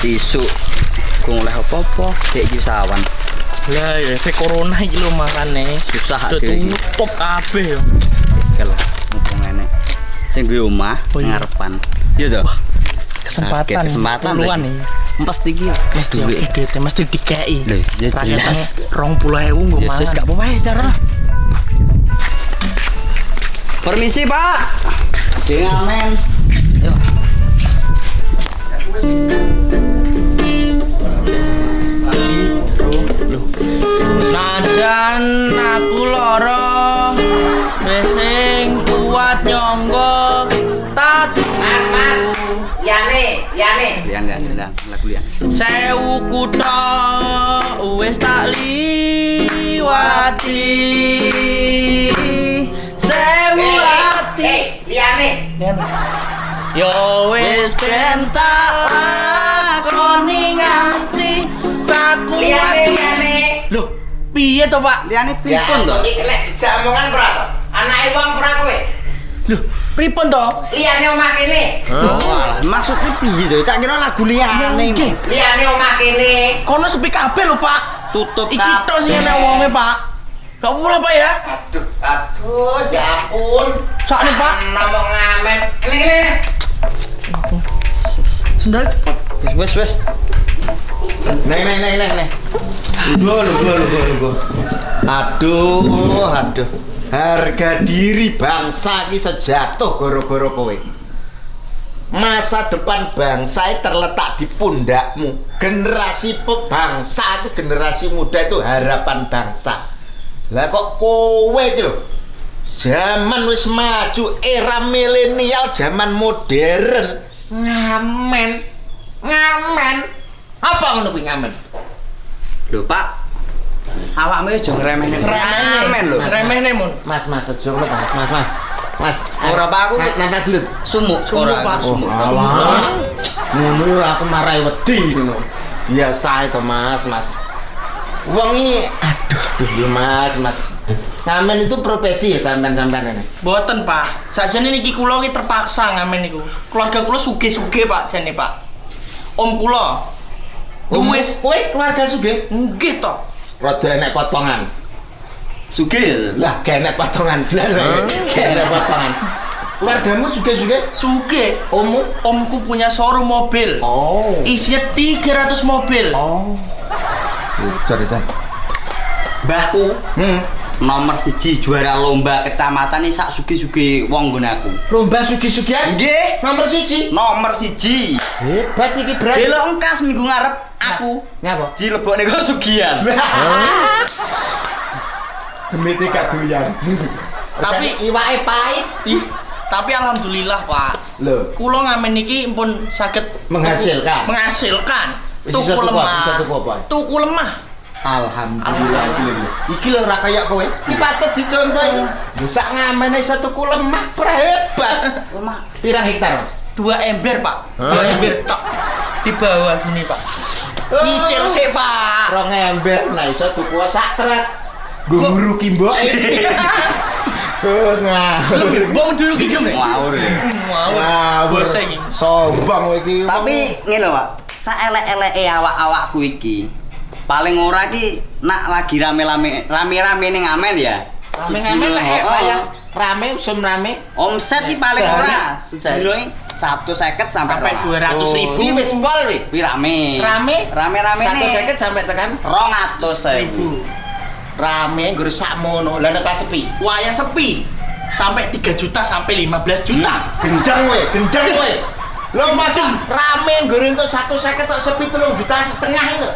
Isu. Kung oleh apa-apa, dek iki sawan. Lah ya efek corona iki lho makane. Susah iki. tutup kabeh yo. Kalau mumpung enek. Sing duwe omah Oh, iya. ngarepan. Iya to. Kesempatan. Kaget kesempatan puluhan nih. Mesti iki Mesti duwe. oke duitnya mesti dikei. Lho, ya Rakyatnya jelas. rong puluh ewu nggo Ya sis mangan. gak apa-apa ya cara. Permisi, Pak. Dengan Ayo. Najan aku loro wis kuat nyonggo tat Mas, mas, Yane, Yane. Lian, lian, lian, lagu lian. sewu kutha wis tak liwati sewu Eh, ati eh, Liane. Yo wis ben tak lakoni nganti Liane, Liane. Lho, piye to, Pak? Liane Ya, pripun to? iki kena dijamongan berapa? Anake wong ora kowe. Lho, pripun to? Liane omah kene. Walah, maksudnya piye to? Tak kira lagu liane. Nggih. Liane omah kene. Kono sepi kabeh lho, Pak. Tutup Iki tok sing ana wonge, Pak. Gak apa-apa, Pak ya? Aduh, aduh, ya ampun. Sakne, Pak. Ngomong ngamen. Ini, ini. Sendal cepet. Wes, wes. Nek nek nek nek nek. Lho lho lho lho lho. Aduh, aduh. Harga diri bangsa iki sejatuh gara-gara kowe. Masa depan bangsa terletak di pundakmu. Generasi pe- bangsa itu generasi muda itu harapan bangsa. Lah kok kowe iki lho. Zaman wis maju era milenial, zaman modern. Ngamen. Apa ngono kuwi ngamen? Lho, Pak. Awakmu aja ngremehne. Ngeremen lho. Remehne, Mun. Mas, mas, aja ngono. Mas, mas. Mas, Ora, Pak, aku- nanta gelut. Sumuk, Sumuk, ora, Pak. Sumuk. Ngono yo aku marahi wedi ngono. Biasa itu, Mas, Mas. Wong iki aduh, aduh yo Mas, Mas. Ngamen itu profesi ya sampean-sampean ini. Boten, Pak. Sajane niki kula iki terpaksa ngamen niku. Keluarga kula sugih-sugih, Pak, jane, Pak. Om kula. Om, Wis kowe keluarga sugih, nggih to. rada enek potongan. Sugih? Lah, gak enek potongan blas. Gak enek potongan. Keluargamu sugih-sugih? Sugih. Ommu? Omku punya showroom mobil. Oh. Isinya 300 mobil. Oh. Cerita. Mbahku Hmm. nomor siji juara lomba kecamatan ini sak sugi-sugi wong nggon aku. Lomba sugi-sugian? Nggih. Nomor siji. Nomor siji. Hebat iki berarti. Delok engkas minggu ngarep aku Ngapa? dilebokne kok sugihan. Demi tiga doyan. Tapi- iwake pahit. Tapi alhamdulillah, Pak. Lho, Kula ngamen niki pun saged Menghasilkan. Menghasilkan. Tuku iso tuku lemah. Bisa tuku lemah. alhamdulillah iki lho. Iki lho ora kaya kowe. Iki patut dicontohi. Lho sak ngamene iso tuku lemah hebat. Lemah. Pirang hektar, Mas? Dua ember, Pak. Dua ember tok. Di bawah gini, Pak. Nyicil sih, Pak. Rong ember nah iso tuku sak truk. Nggo nguruki mboke. Oh, ngawur. Bong dulu ki gem. Ngawur ya. Ngawur. Sombong kowe iki. Tapi ngene lho, Pak. Saelek-eleke awak-awakku iki. Paling ora iki nak lagi rame-rame rame-rame ning ngamen ya. Rame-rame lah Oh, ya. Rame, usum rame. Omset sih paling ora. Sedino satu seket sampai Sampai 200 ribu. Iki wis pol wi. Wi rame. Rame. Rame-rame Satu seket sampai tekan Rong atus Ribu. rame nggur sakmono. Lah nek pas sepi. Wayang sepi. Sampai 3 juta sampai 15 juta. Gendang we, gendang we. Lo masa rame nggur untuk satu seket tak sepi telung juta setengah lho.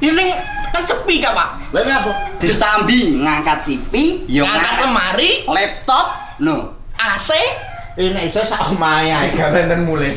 Ini kan sepi kak pak. Lah ngapa? Disambi ngangkat TV, Ngangkat lemari, laptop, no. AC, Ini iso sak omahe ae gawean mulai.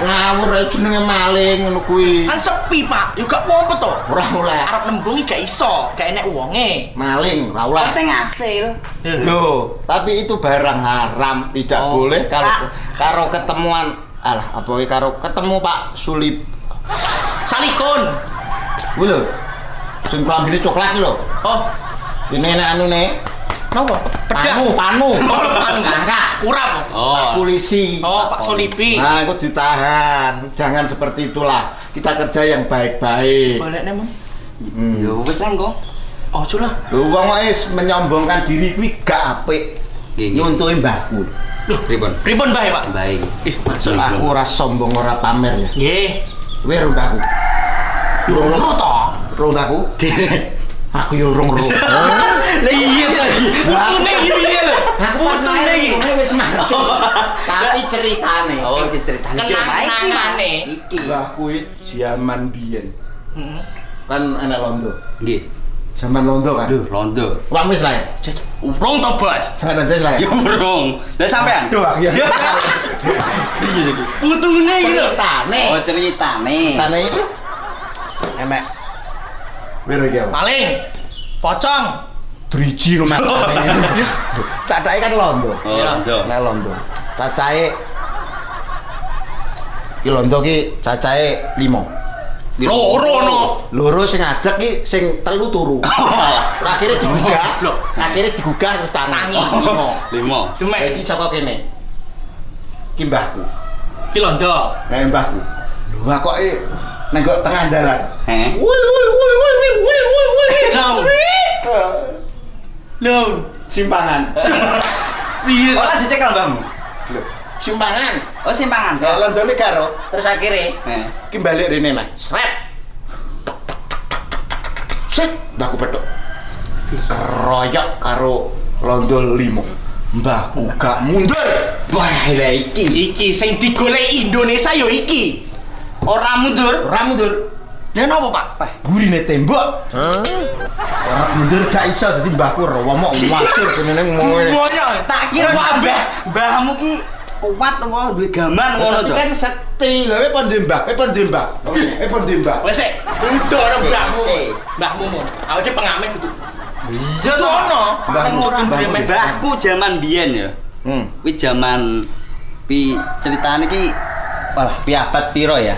Ngawur ae jenenge maling ngono kuwi. kan sepi pak. Yuk gak apa toh. Ora oleh. Arab nembungi gak iso, gak enek uangnya. Maling, ora oleh. Penting hasil. Loh, tapi itu barang haram, tidak Oh. boleh kalau karo ketemuan alah apa iki karo ketemu Pak Sulip. Salikun. Kuwi lho. Sing klambine coklat lho. Oh, Ini nek anu nih Napa? Pedak. Panu, panu. Oh, panu. Angkat. Kurang. Oh. Polisi. Oh, Pak Solipi. Nah, aku ditahan. Jangan seperti itulah. Kita kerja yang baik-baik. Balik nih, Mam. Hmm. Yo wis lah engko. Oh, lah. Lu wong wis menyombongkan diri kuwi gak apik. Nyuntuhi mbahku. Loh, Pripun? pripun bae, Pak? Baik. Ih, masuk. Aku ora sombong ora pamer ya. Nggih. Kowe ro mbahku. Yo ora to. Ro mbahku. Aku yo urung ro. Lah iya lagi. Putune iki piye lho? Iki. ngene wis mati. Tapi ceritane. Oh, ceritane. Kenang-kenangane. Iki. Mbah kuwi zaman biyen. Heeh. Kan enek londo. Nggih. Zaman londo kan. Aduh, londo. Wah wis lah. Urung to, Bos. Zaman londo wis lah. ya? Burung. Lah sampean? Aduh, aku ya. Iya iki. Putune iki lho. Ceritane. Oh, ceritane. Ceritane iki emek. Wiro iki. apa? Maling. Pocong. Driji rumah. Cacake kan londo. Oh, londo. Nek londo. Cacahe Ki londo ki cacahe 5. Loro no. Loro sing ki sing telu turu. Akhirnya digugah. Akhirnya digugah terus tangan. Limo. Limo. Demek. Iki saka kene. Ki mbahku. Ki londo. Nek mbahku. Lho kok e nenggok tengah dalan. Wul wul wul wul wul wul wul wul. Lho. Simpangan. Piye? Oh, lah dicekel mbahmu. Lho, simpangan. Oh, simpangan. Nek londone karo terus akhirnya Heh. ki balik rene nah. Sret. Set, mbahku petuk. Keroyok karo londo limo. Mbahku gak mundur. Wah, lah iki. Iki sing digolek Indonesia yo iki. Ora mundur. Ora mundur. Lah napa, Pak? Burine tembok. Ora mundur gak iso dadi mbahku romo wacur kene ning ngono. Semuanya. Tak kira mbah mbahmu ki kuat apa duwe gaman ngono Tapi to. kan sekti lho, kowe pon duwe mbah, kowe pon duwe mbah. Kowe pon duwe mbah. Wes sik, udah ora mbahmu. Mbahmu mau. Aku cek pengamen kudu. Iya to. Ono. Mbahku jaman biyen ya. Hmm. Kuwi jaman pi ceritane ki wah pi abad piro ya.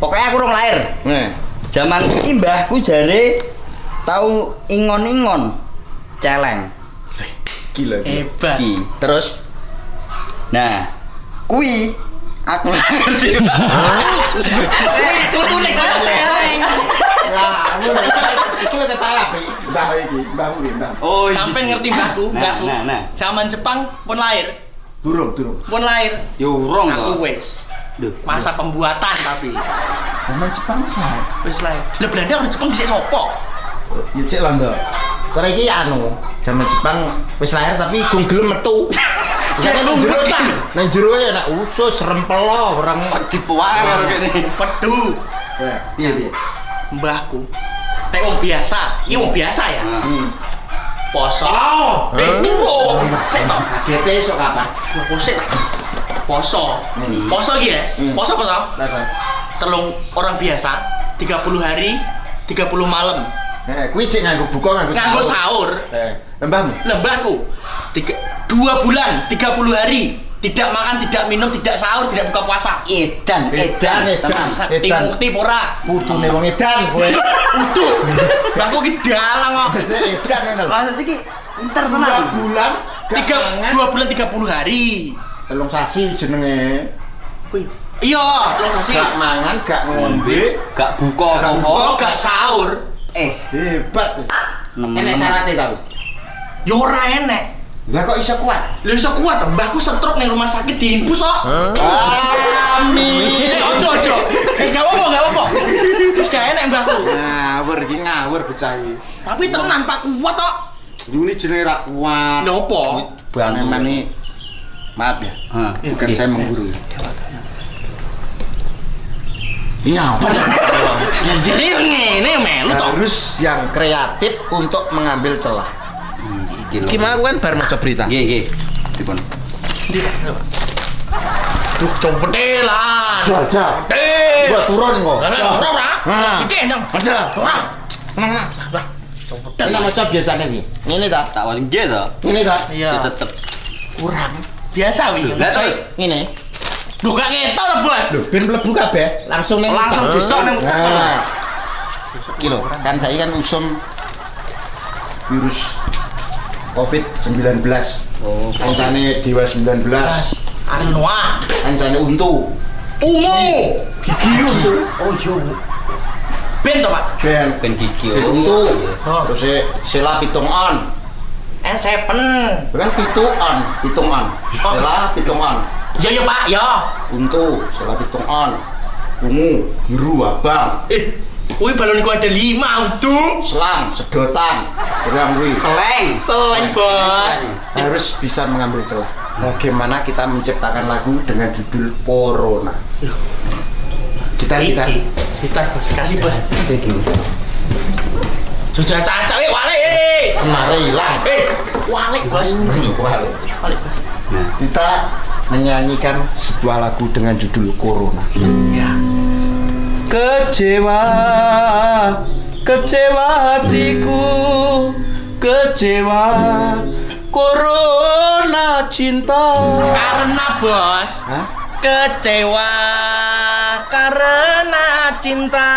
Pokoknya aku urung lahir. Nih. Jaman iki mbahku jare tau ingon-ingon celeng. Gila. gila. Hebat. Ki. Terus Nah, kui aku ngerti. Sik, putune kaya celeng. Nah. Iki lho api. Mbah iki, mbahku iki, mbah. Oh, Sampai ngerti mbahku, Nah, mbahku. nah, nah. Zaman Jepang pun lahir. Durung, durung. Pun lahir. Yo urung Aku to. Wes. Duh. Masa pembuatan tapi Zaman Jepang kan. wis lahir. Lah Belanda orang Jepang dhisik sopo? Yo cek londo. Kowe iki anu, zaman Jepang wis lahir tapi gung gelem metu. Jero gumbetan. Nang jero ya nak usus rempelo orang. Dipuake karo kene. Pedu. Ya, iya iya. Mbahku. Nek wong biasa, iki wong biasa ya. Nah. Hmm. Poso. Eh, urung. Sik to. Kagete esuk kapan? Lah poso ta. Poso. Hmm. Poso iki ya. Hmm. Poso poso. Dasar. Telung orang biasa 30 hari 30 malam Eh, kuwi cek nganggo buka nganggo nganggo sahur Eh, lembahmu. lembahku tiga, dua bulan 30 hari tidak makan tidak minum tidak sahur tidak buka puasa Edan, Edan, edan, edan. tenan. sakti Edan. mukti pora Putune wong edan kowe. utuh mbahku ki dalang kok Edan ngono lho. Maksud iki pinter Dua bulan tiga dua bulan 30 hari telung sasi jenenge. iya terus sih Gak mangan, gak ngombe, Gak buka Gak kok gak sahur Eh, hebat. Enek syaratnya tapi. ya ora enek Lah kok iso kuat? Lha iso kuat mbahku stroke ning rumah sakit diinfus kok Amin. Ojo ojo. Eh, gak apa-apa, gak apa-apa. Wis gak enek mbahku. Ngawur iki ngawur bocah iki. Tapi tenan Pak kuat kok. Ini jenenge ra kuat. Lha opo? Bang Eman ini maaf ya, Hah. bukan saya menggurui. Ini apa? Jadi ngene melu. Harus yang kreatif untuk mengambil celah. Hmm, iki lho. Gimana aku kan baru mau coba berita. Nggih, nggih. Dipun. Duh, competelan. Aja. Eh. Gua turun kok. Lah ora ora. Sithik nang. Ora. Nah, Lah, Ini competelan. macam biasanya nih. Ini tak? Tak wali nggih to. Ini tak? Iya. Ya tetep. Kurang. Biasa wi. Lah terus Ini. Duh, gak ngetok to, Bos. Loh, ben mlebu kabeh, langsung ning Langsung disok ning muka. Nah. Iki lho, kan saya kan usum virus Covid-19. Oh, Kancane Dewa 19. Arnoa. Kancane Untu. Ungu. Gigi Untu. Oh iya. Ben to, Pak. Ben. ben gigi. Untu. Oh. Terus Sela Pitung On. N7. Bukan pitu on, pitung on. Sela pitung on. Ya ya, Pak, ya. Untu, Sela pitung on. Ungu, biru, abang. Eh, kuwi baloniku ada lima untuk Selang, sedotan. Kurang kuwi. Seleng. Seleng, Bos. harus bisa mengambil celah. Bagaimana kita menciptakan lagu dengan judul Corona? Kita kita. Kita, Bos. Kasih, Bos. kita gini. Sudah caca, eh, wale, eh. Semare hilang. Eh, wale, Bos. Wale. Wale, Bos. Kita menyanyikan sebuah lagu dengan judul Corona. Ya. Kecewa, kecewa hatiku, kecewa. Corona cinta. Karena, Bos, Hah? kecewa karena cinta.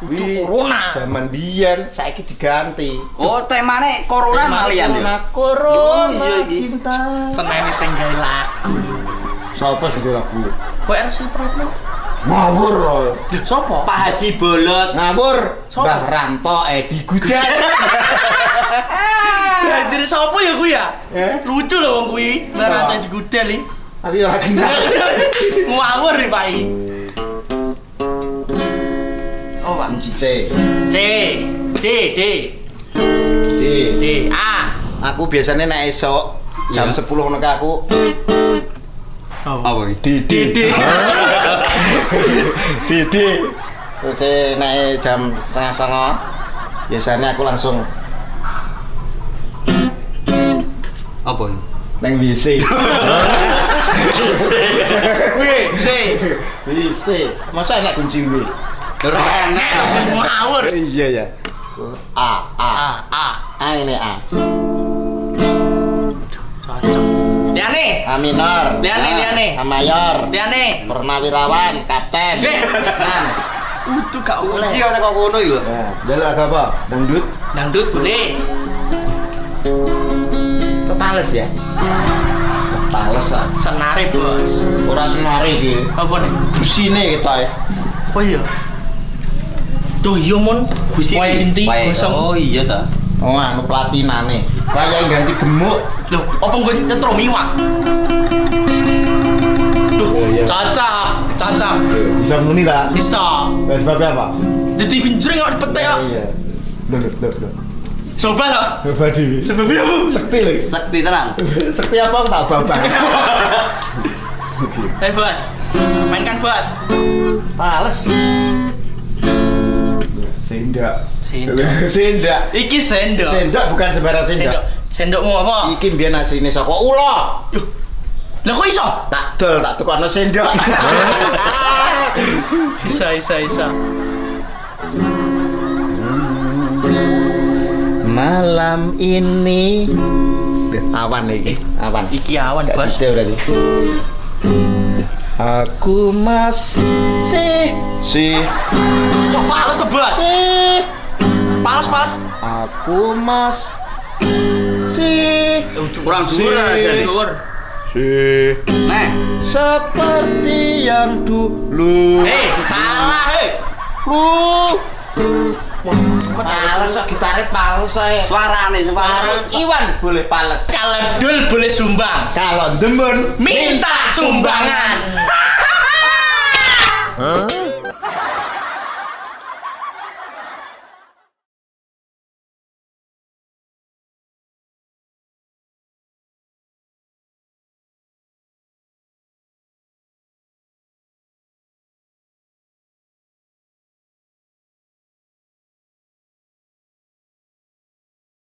Itu Wih, corona. Zaman biyen saiki diganti. Oh, temane corona malian Corona, yo. corona Oh, iya, cinta. Seneni sing gawe lagu. Siapa sih itu lagu? Kok harus Supratman? Ngawur loh. Sopo? Pak Haji Bolot. Ngawur. Siapa? Mbah Ranto Edi Gudel. Ya, jadi sopo ya kuwi ya? Eh? Lucu loh wong kuwi. Siapa? Barata di gudel iki. Aku ya ora kenal. Ngawur iki. Pak. Kunci C. C D D D. D A. Aku biasanya naik esok jam Iya. 10 ngono aku. Oh. Apa iki? Didi. D. Didi. Terus saya naik jam setengah songo. Biasanya aku langsung Apa iki? neng WC. Wih, C. WC. Masa enak kunci W? Enak. Ngawur. Iya ya. A A A A. Ini A. Cocok. Liane. A minor. Liane, liane. A mayor. Liane. Purnawirawan, kapten. Udah gak boleh. Kunci kok kok ngono iki lho. Ya, agak apa? Dangdut. Dangdut boleh. Kepales ya. Kepales ah. Senare, Bos. Ora senare iki. Apa nih? Busine kita ya. Oh iya. Tuh iya mon. Gusi. Wae inti gosong. Oh iya ta. Oh, anu platinane. Kayak ganti gemuk. Loh, apa gue nyetrum iwak? Duh, Oh, iya. cocok, cocok. Bisa muni lah. Bisa. sebabnya apa? Jadi pinjring kok dipetek ya. Iya. Loh, loh, loh, loh. Coba lah. Coba di. Sebabnya apa? Sekti lho. Sekti tenan. Sekti apa aku tak babang. Hei bos, mainkan bos. Pales. Sendak. Sendok. Sendak. Iki sendok. Sendak bukan sembarang Sendok. sendak. Sendokmu apa? Iki biyen asline saka ula. Yuh. Lah kok iso? Tak dol, tak tukokno sendok. Bisa, bisa, bisa. Malam ini awan iki, awan. Iki awan bos. berarti. Aku masih si Kok pales tuh bos? si Pales, pales. aku mas si Kurang Si. dhuwur Dhuwur. si Nah, seperti yang dulu. Hei, salah, hei. Lu Wah, pales kok gitare pales saya. suarane suara. Iwan boleh pales. Kalau dul boleh sumbang. Kalau demen Minta sumbangan. Hah?